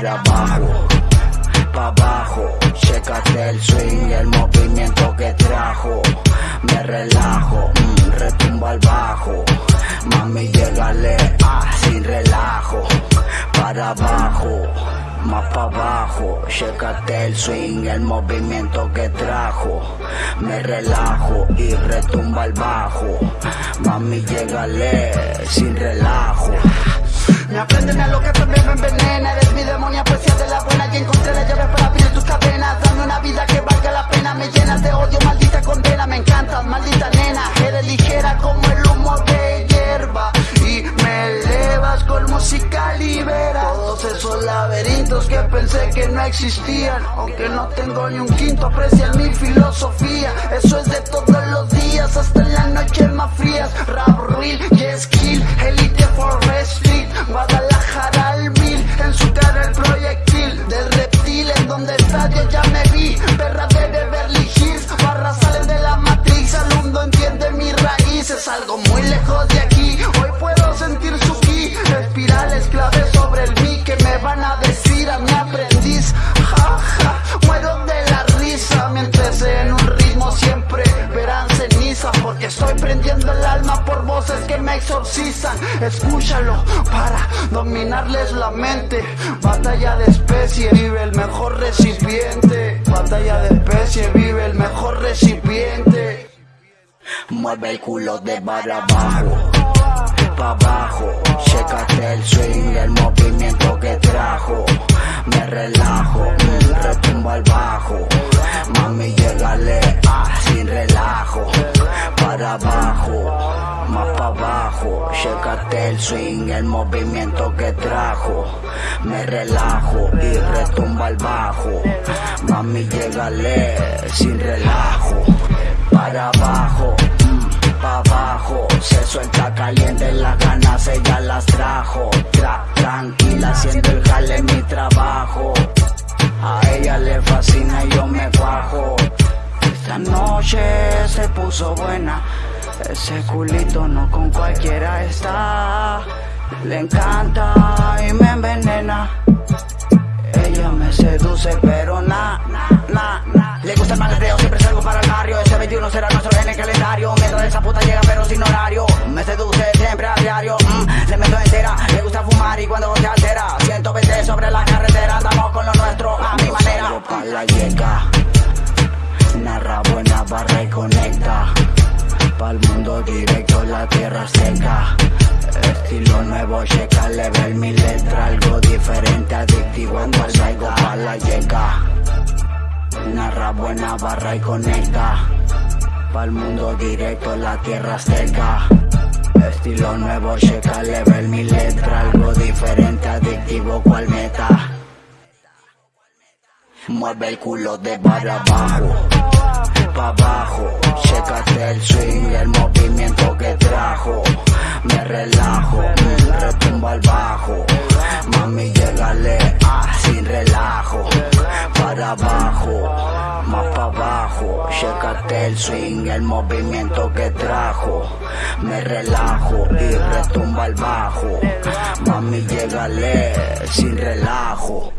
para abajo, pa' abajo. Chécate el swing, el movimiento que trajo. Me relajo, mm, retumba al bajo. Mami, llegale, ah, sin relajo. Para abajo, más para abajo. Chécate el swing, el movimiento que trajo. Me relajo y retumba al bajo. Mami, llegale, sin relajo. Me aprenden a lo que laberintos que pensé que no existían Aunque no tengo ni un quinto, aprecian mi filosofía. Eso es de todos sobre el mí que me van a decir a mi aprendiz, ja muero de la risa mientras en un ritmo siempre verán cenizas porque estoy prendiendo el alma por voces que me exorcizan, escúchalo para dominarles la mente. Batalla de especie, vive el mejor recipiente. Batalla de especie, vive el mejor recipiente. Mueve el culo de para abajo, pa' abajo. Chécate el swing, el movimiento que trajo. Me relajo, retumba al bajo. Mami, llegale, ah, sin relajo. Para abajo, más pa' abajo. Chécate el swing, el movimiento que trajo. Me relajo y retumba al bajo. Mami, llegale, sin relajo. Para abajo, caliente, las ganas ella las trajo. Tra tranquila, haciendo el jale en mi trabajo. A ella le fascina y yo me cuajo. Esta noche se puso buena. Ese culito no con cualquiera está. Le encanta y me envenena. Ella me seduce, pero Narra buena barra y conecta. Pa'l mundo directo, la tierra seca. Estilo nuevo, checa, level mi letra. Algo diferente, adictivo, cuando salgo pa' la yeca. Narra buena barra y conecta. Pa'l mundo directo, la tierra seca. Estilo nuevo, checa, level mi letra. Algo diferente, adictivo, cual meta. Mueve el culo de para abajo, pa' abajo. Chécate el swing, el movimiento que trajo. Me relajo, mm, retumba al bajo. Mami, llegale, ah, sin relajo. Para abajo, más pa' abajo. Chécate el swing, el movimiento que trajo. Me relajo y retumba al bajo. Mami, llegale, sin relajo.